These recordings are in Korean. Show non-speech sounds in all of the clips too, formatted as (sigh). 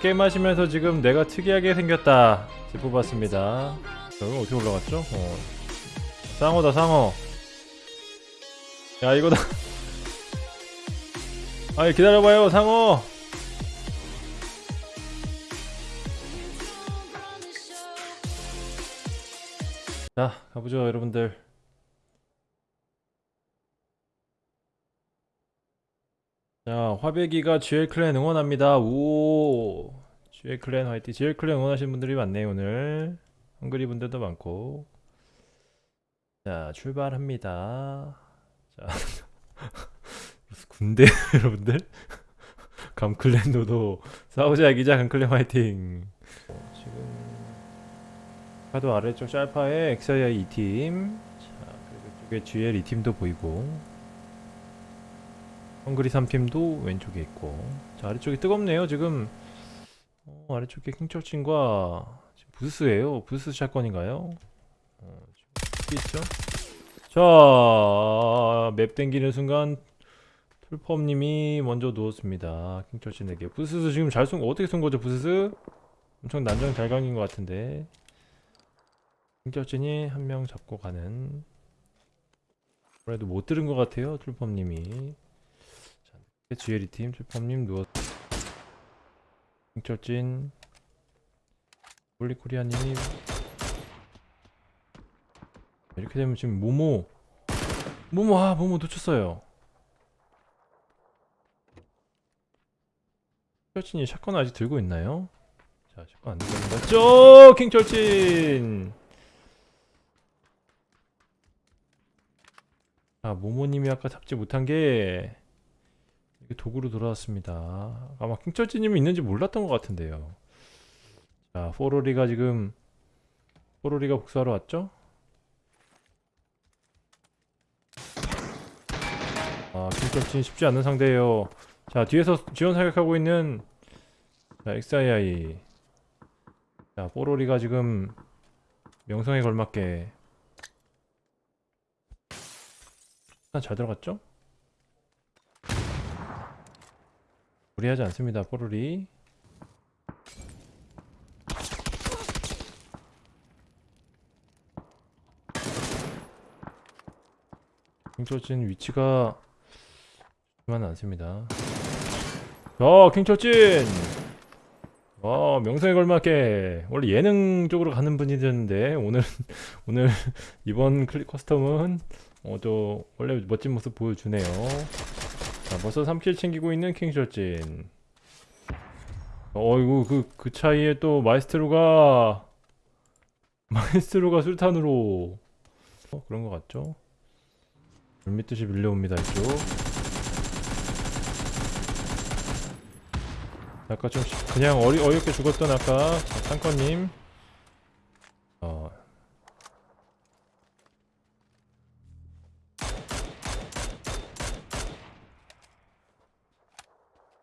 게임 하시면서 지금 내가 특이하게 생겼다. 뽑았습니다. 여기 어떻게 올라갔죠? 어. 상어다 상어. 야 이거다. (laughs) 아니 기다려봐요 상어. 자 가보죠 여러분들 자 화배기가 GL 클랜 응원합니다. 오 GL 클랜 화이팅. GL 클랜 응원하시는 분들이 많네요 오늘. 헝그리 분들도 많고. 자 출발합니다. 자 (laughs) 군대 (laughs) 여러분들? 감클랜도도 싸우자 기자 감클랜 화이팅. 지금 카드 아래쪽 짤파에 XI 2팀. 자 그리고 이쪽에 GL 2팀도 보이고 헝그리 3팀도 왼쪽에 있고. 자 아래쪽이 뜨겁네요 지금. 어, 아래쪽에 킹철친과 부스예요. 부스 샷건인가요? 어, 있죠? 자맵 땡기는 순간 풀펌님이 먼저 누웠습니다. 킹철친에게. 부스스 지금 잘쏜 어떻게 쏜 거죠 부스스? 엄청 난장 잘 강인 것 같은데. 킹철친이 한 명 잡고 가는. 그래도 못 들은 것 같아요 풀펌님이 GLE 팀 출범님 누웠 홍철진 폴리코리아님이 이렇게 되면 지금 모모 모모 아 모모 놓쳤어요. 철진이 샷건 아직 들고 있나요? 자 샷건 안 들고 있는다 쪼 킹철진 아 모모님이 아까 잡지 못한 게 이게 도구로 돌아왔습니다. 아마 킹철지님이 있는지 몰랐던 것 같은데요. 자, 포로리가 지금 포로리가 복수하러 왔죠? 아, 킹철진 쉽지 않은 상대예요. 자, 뒤에서 지원 사격하고 있는 자, XII. 자, 포로리가 지금 명성에 걸맞게 일단 잘 들어갔죠? 무리하지 않습니다. 뽀로리. 킹철진 위치가 좋지만은 않습니다. 어 킹철진 어 명성에 걸맞게. 원래 예능 쪽으로 가는 분이었는데 오늘 (laughs) 오늘 이번 클릭 커스텀은 어저 원래 멋진 모습 보여주네요 자, 벌써 3킬 챙기고 있는 킹셔진. 어이구 그, 그 차이에 또 마이스트로가 (laughs) 마이스트로가 술탄으로. 어, 그런 것 같죠? 물밑듯이 밀려옵니다 이쪽. 아까 좀 시- 그냥 어리, 어이없게 죽었던 아까 상커님. 어,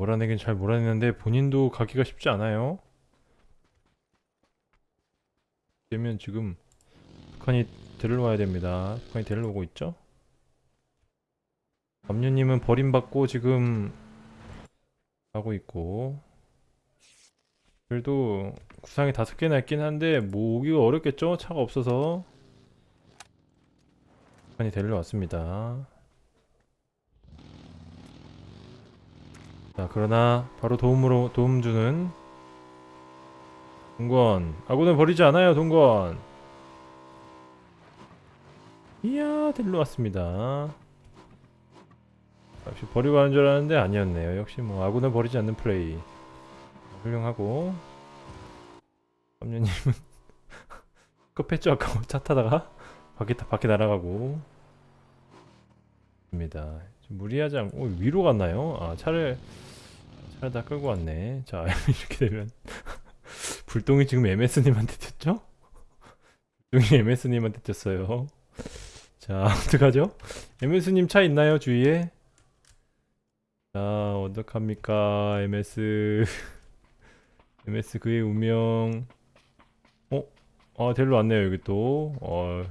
몰아내긴 잘 몰아내는데 본인도 가기가 쉽지 않아요. 되면 지금 북한이 데리러와야 됩니다. 북한이 데리러오고 있죠? 남녀님은 버림받고 지금 가고 있고 그래도 구상이 다섯 개나 있긴 한데 모으기가 어렵겠죠? 차가 없어서 북한이 데리러 왔습니다. 자 그러나 바로 도움으로 도움 주는 동건. 아군을 버리지 않아요 동건. 이야 데리러 왔습니다. 역시 버리고 가는 줄 알았는데 아니었네요. 역시 뭐 아군을 버리지 않는 플레이. 훌륭하고. 삼녀님은 (laughs) 급했죠? 아까 차 타다가? 밖에 타- 밖에 날아가고. 입니다. 좀 무리하지 않고 어, 위로 갔나요? 아 차를 차를 다 끌고 왔네 자 (laughs) 이렇게 되면 (laughs) 불똥이 지금 MS님한테 튀었죠? 불똥이 MS님한테 튀었어요 자 (laughs) 어떡하죠? MS님 차 있나요 주위에? 자 어떡합니까 MS MS 그의 운명 어? 아 데리러 왔네요 여기 또 어,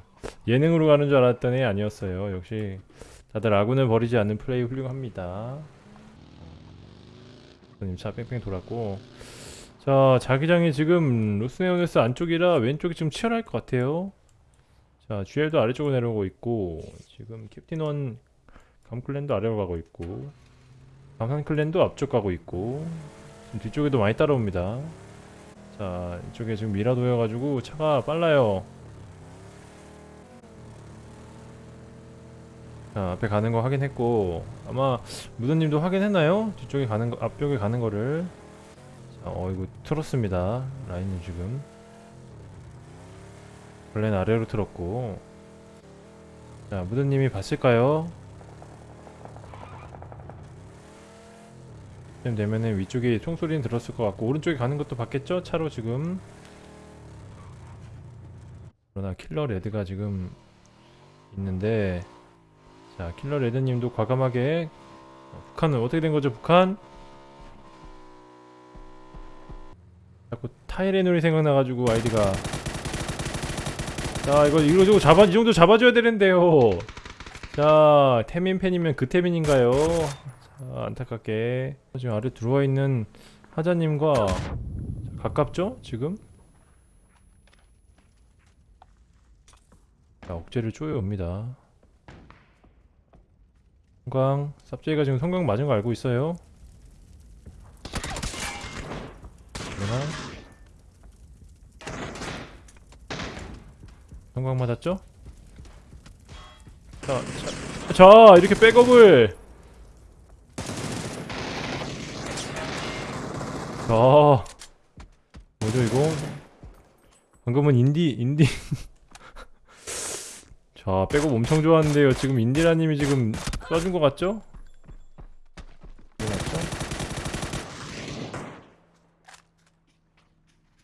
예능으로 가는 줄 알았더니 아니었어요 역시 다들 아군을 버리지 않는 플레이 훌륭합니다. 차 뺑뺑 돌았고 자 자기장이 지금 로스네오네스 안쪽이라 왼쪽이 좀 치열할 것 같아요. 자 GL도 아래쪽으로 내려오고 있고 지금 캡틴원 감클랜도 아래로 가고 있고 감산클랜도 앞쪽 가고 있고 지금 뒤쪽에도 많이 따라옵니다. 자 이쪽에 지금 미라도여가지고 차가 빨라요. 자 앞에 가는 거 확인했고 아마 무드님도 확인했나요? 뒤쪽에 가는 거 앞쪽에 가는 거를 자, 어 이거 틀었습니다 라인이 지금 원래는 아래로 틀었고 자 무드님이 봤을까요? 쯤 되면은 위쪽에 총소리는 들었을 것 같고 오른쪽에 가는 것도 봤겠죠? 차로 지금 그러나 킬러 레드가 지금 있는데 자 킬러 레드님도 과감하게 어, 북한은 어떻게 된 거죠 북한? 자꾸 타이레놀이 생각나가지고 아이디가 자 이거 이거 저거 잡아 이 정도 잡아줘야 되는데요 자 태민 팬이면 그 태민인가요? 자 안타깝게 지금 아래 들어와 있는 하자님과 가깝죠 지금? 자 억제를 쪼여옵니다 성광 쌉제이가 지금 성광 맞은 거 알고 있어요. 그러나 성광 맞았죠? 자, 자, 자 이렇게 백업을. 자 뭐죠 이거? 방금은 인디 인디. (laughs) 자 백업 엄청 좋았는데요. 지금 인디라님이 지금 쏴준 것 같죠?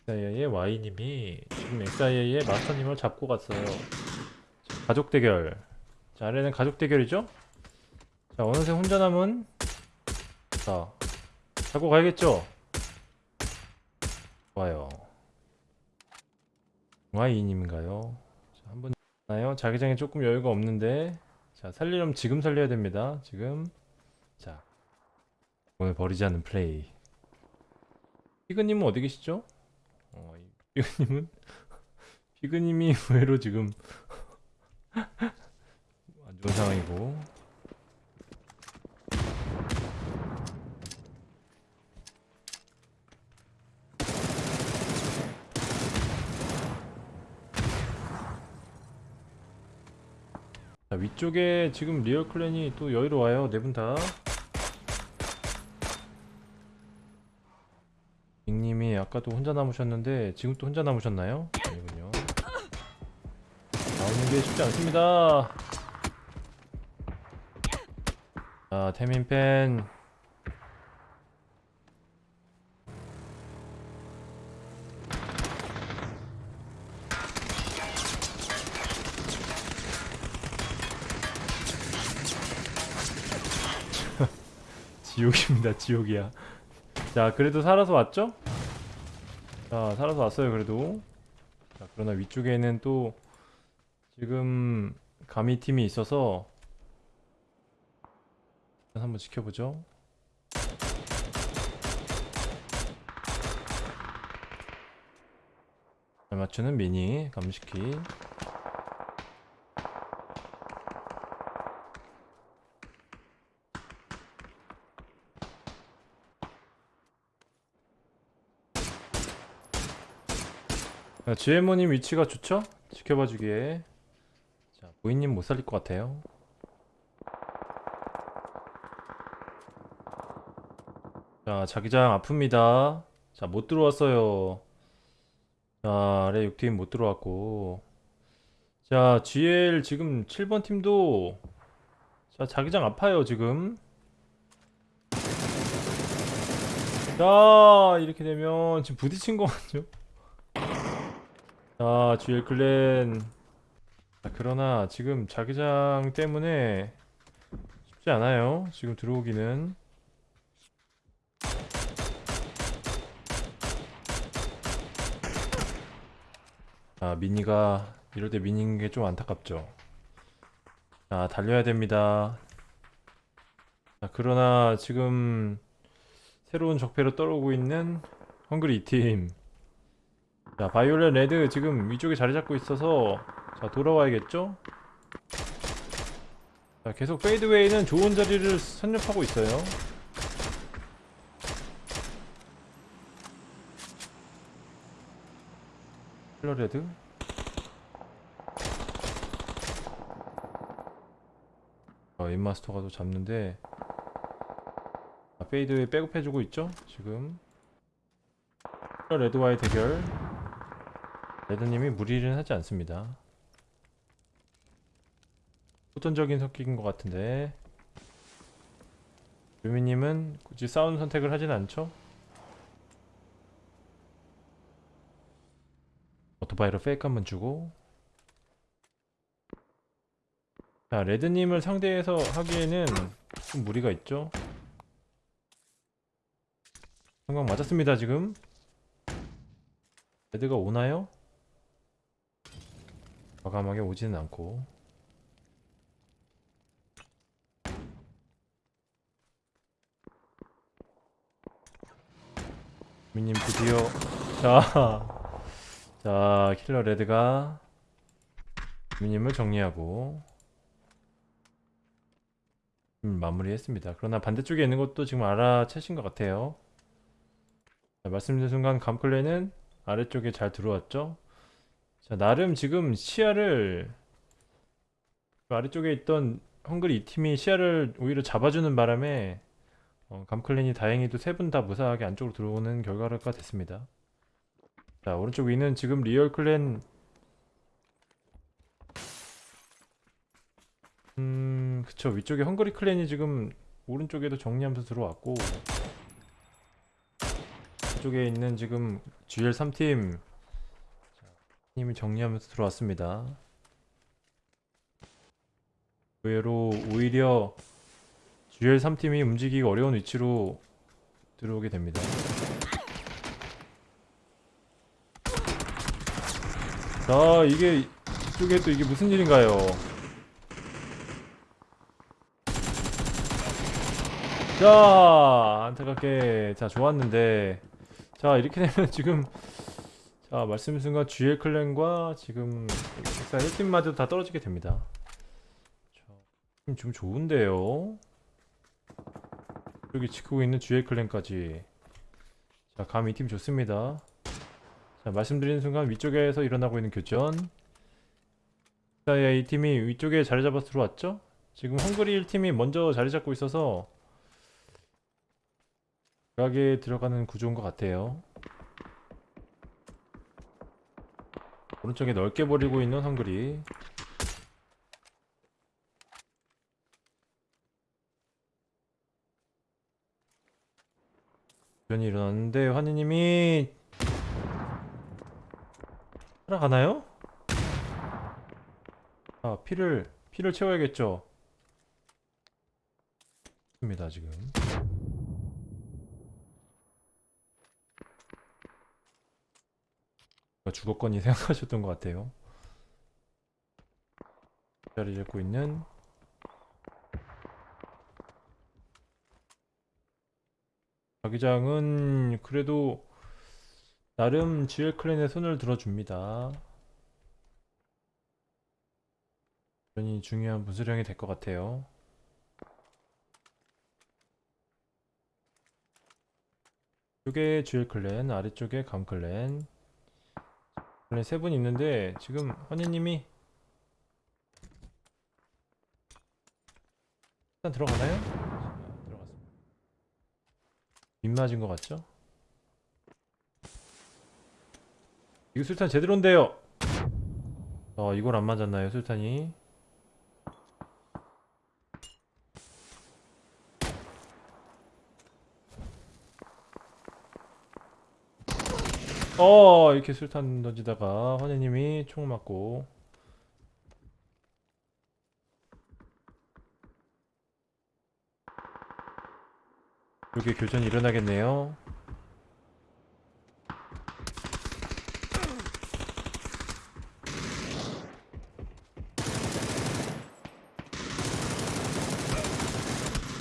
XIA의 Y님이 지금 XIA의 마스터님을 잡고 갔어요 자, 가족 대결 자 아래는 가족 대결이죠? 자 어느새 혼자 남은 자 잡고 가야겠죠? 좋아요 Y님인가요? 자 한번 나요 자기장에 조금 여유가 없는데 자 살리려면 지금 살려야 됩니다. 지금. 자 오늘 버리지 않는 플레이. 피그님은 어디 계시죠? 어, 이 피그님은? (laughs) 피그님이 의외로 지금 (laughs) 안 좋은 상황이고 자 위쪽에 지금 리얼 clan이 또 여유로워요 네 분 다. 닉님이 아까도 혼자 남으셨는데 지금 또 혼자 남으셨나요? 아니군요. 나오는 게 쉽지 않습니다. 자 태민팬 지옥입니다 지옥이야. 자 그래도 살아서 왔죠? 자 살아서 왔어요 그래도. 자 그러나 위쪽에는 또 지금 가미 팀이 있어서 한번 지켜보죠. 잘 맞추는 미니 감시키 GMO님 위치가 좋죠? 지켜봐 주기에. 자 보이님 못 살릴 것 같아요. 자 자기장 아픕니다. 자 못 들어왔어요. 자 아래 6팀 못 들어왔고. 자 GL 지금 7번 팀도 자 자기장 아파요 지금. 자 이렇게 되면 지금 부딪힌 거 같죠? 자, GL 클랜. 자, 그러나 지금 자기장 때문에 쉽지 않아요. 지금 들어오기는. 아, 미니가 이럴 때 미니인 게 좀 안타깝죠. 자, 달려야 됩니다. 자, 그러나 지금 새로운 적폐로 떠오르고 있는 헝그리 팀. 자, 바이올렛 레드 지금 위쪽에 자리 잡고 있어서 자, 돌아와야겠죠? 자, 계속 페이드웨이는 좋은 자리를 선점하고 있어요. 힐러 레드. 어, 인마스터가 또 잡는데 아, 페이드웨이 백업해주고 있죠? 지금 힐러 레드와의 대결 레드님이 무리를 하지 않습니다 호전적인 성격인 것 같은데 유미님은 굳이 싸우는 선택을 하진 않죠? 오토바이로 페이크 한번 주고 자 레드님을 상대해서 하기에는 좀 무리가 있죠? 성광 맞았습니다 지금 레드가 오나요? 과감하게 오지는 않고 미님 드디어 자, 자 킬러 레드가 미님을 정리하고 음, 마무리했습니다. 그러나 반대쪽에 있는 것도 지금 알아채신 것 같아요. 자, 말씀드린 순간 감클레는 아래쪽에 잘 들어왔죠? 자, 나름 지금 시야를 그 아래쪽에 있던 헝그리 이 팀이 시야를 오히려 잡아주는 바람에 어, 감클랜이 다행히도 세 분 다 무사하게 안쪽으로 들어오는 결과가 됐습니다. 자, 오른쪽 위는 지금 리얼 clan 음, 그쵸. 위쪽에 헝그리 clan이 지금 오른쪽에도 정리하면서 들어왔고 이쪽에 있는 지금 GL 3팀 님이 정리하면서 들어왔습니다. 의외로 오히려 GL 3팀이 움직이기 어려운 위치로 들어오게 됩니다. 자, 이게 이쪽에 또 이게 무슨 일인가요? 자, 안타깝게 자 좋았는데 자 이렇게 되면 지금 자 말씀 순간 GL 클랜과 지금 엑사 1팀마저 다 떨어지게 됩니다. 지금 좋은데요. 여기 지키고 있는 GL 클랜까지 자 감 이 팀 좋습니다. 자 말씀드리는 순간 위쪽에서 일어나고 있는 교전 자, 이 팀이 위쪽에 자리 잡아서 들어왔죠? 지금 헝그리 1팀이 먼저 자리 잡고 있어서 각에 들어가는 구조인 것 같아요. 오른쪽에 넓게 버리고 있는 헝그리. 변이 일어났는데 환희님이 살아가나요? 아 피를 피를 채워야겠죠. 입니다 지금. 주거권이 (laughs) 생각하셨던 것 같아요. 자리 잡고 있는 자기장은 그래도 나름 GL 클랜의 손을 들어줍니다. 굉장히 중요한 분수령이 될 것 같아요. 이쪽에 GL 클랜, 아래쪽에 감 클랜. 원래 세 분 있는데 지금 헌희님이 일단 들어가나요? 빗맞은 것 같죠? 이거 술탄 제대로인데요. 어 이걸 안 맞았나요 술탄이? 어 이렇게 술탄 던지다가 헌혜님이 총 맞고 여기 교전이 일어나겠네요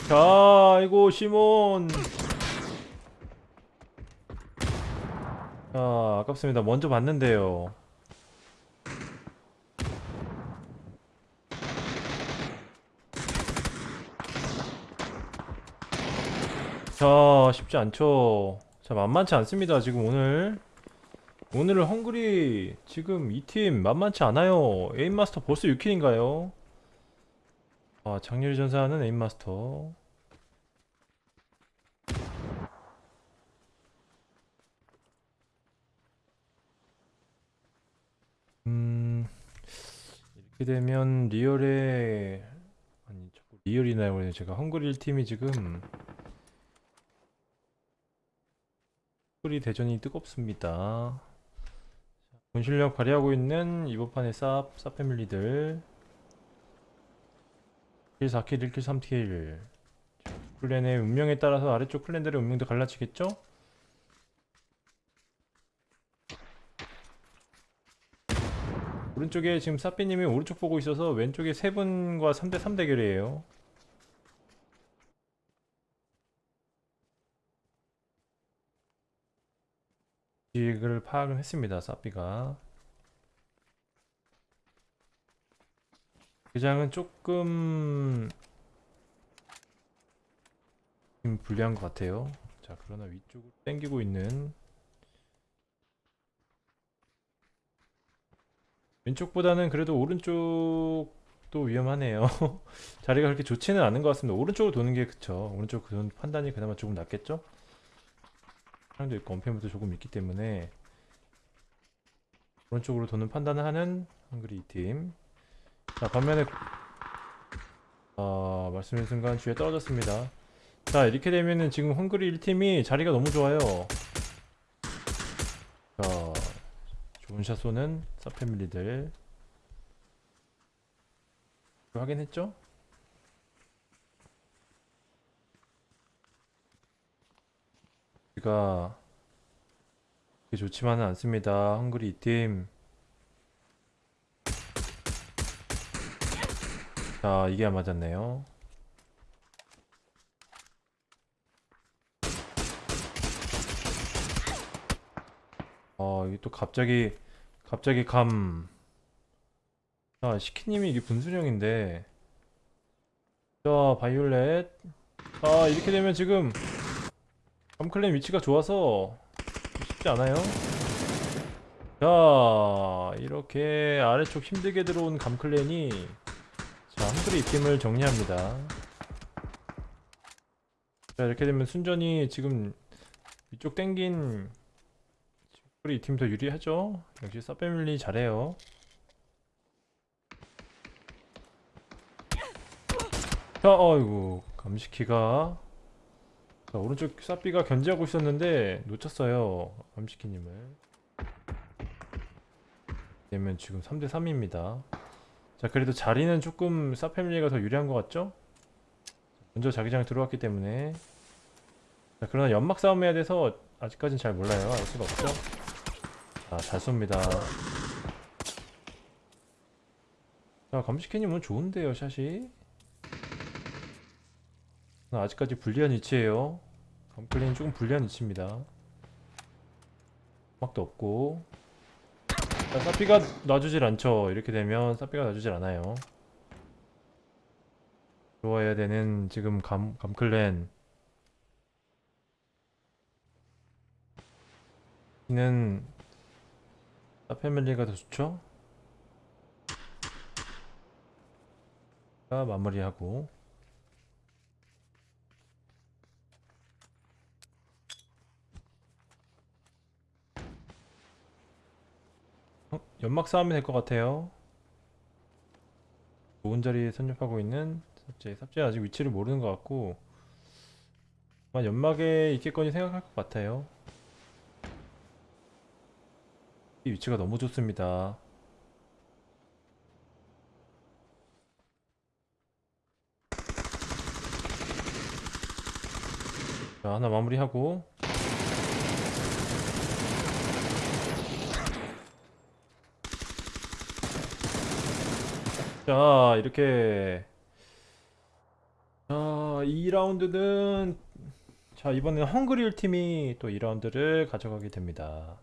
자, 이거 시몬. 자, 아깝습니다. 먼저 봤는데요. 자, 쉽지 않죠. 자, 만만치 않습니다. 지금 오늘. 오늘은 헝그리 지금 이 팀 만만치 않아요. 에임마스터 벌써 6킬인가요? 아, 장렬히 전사하는 에임마스터. 이렇게 되면 리얼의 아니 자꾸 리얼이나요? 그래요. 제가 헝그리 1팀이 지금 헝그리 대전이 뜨겁습니다. 본 실력 발휘하고 있는 이번 판의 쌉, 쌉 패밀리들 1 4킬, 1킬, 3킬 클랜의 운명에 따라서 아래쪽 클랜들의 운명도 갈라지겠죠? 오른쪽에 지금 사삐님이 오른쪽 보고 있어서 왼쪽에 세 분과 3대3 대결이에요 지식을 파악을 했습니다 사삐가 대장은 조금 좀 불리한 것 같아요. 자, 그러나 위쪽으로 당기고 있는 왼쪽보다는 그래도 오른쪽도 위험하네요. (laughs) 자리가 그렇게 좋지는 않은 것 같습니다. 오른쪽으로 도는 게 그쵸. 오른쪽 도는 판단이 그나마 조금 낫겠죠? 사람도 있고 언패물도 조금 있기 때문에 오른쪽으로 도는 판단을 하는 한글이 이 팀. 자 반면에 아 말씀드린 순간 주에 떨어졌습니다 자 이렇게 되면은 지금 헝그리 1팀이 자리가 너무 좋아요 자 좋은 샷 쏘는 사패밀리들 확인했죠? 우리가 좋지만은 않습니다. 헝그리 2팀. 자 이게 안 맞았네요. 어 이게 또 갑자기 갑자기 감. 자, 시키님이 이게 분수령인데. 자 바이올렛. 자 이렇게 되면 지금 감클랜 위치가 좋아서 쉽지 않아요. 자 이렇게 아래쪽 힘들게 들어온 감클랜이 자, 한글이 입김을 정리합니다. 자, 이렇게 되면 순전히 지금 위쪽 땡긴 우리 이팀 더 유리하죠? 역시 서패밀리 잘해요. 자, 어이구, 감시키가 자, 오른쪽 사삐가 견제하고 있었는데 놓쳤어요. 감시키님을. 되면 지금 3대 3입니다. 자 그래도 자리는 조금 사패밀리가 더 유리한 것 같죠? 먼저 자기장에 들어왔기 때문에 자 그러나 연막 싸움 해야 돼서 아직까진 잘 몰라요 알 수가 없죠? 자 잘 쏩니다. 자 감시캐님 오늘 좋은데요 샷이. 아, 아직까지 불리한 위치에요. 감클린이 조금 불리한 위치입니다. 막도 없고. 자, 사피가 놔주질 않죠. 이렇게 되면 사피가 놔주질 않아요. 좋아야 되는 지금 감, 감클랜. 는 사패밀리가 더 좋죠? 자, 마무리하고 어? 연막 싸움이 될 것 같아요. 좋은 자리에 선nhập하고 있는 삽제. 삽제 아직 위치를 모르는 것 같고 아마 연막에 있겠거니 생각할 것 같아요. 이 위치가 너무 좋습니다. 자, 하나 마무리하고. 자 이렇게. 자 2라운드는 자 이번에는 헝그리일 팀이 또 2라운드를 가져가게 됩니다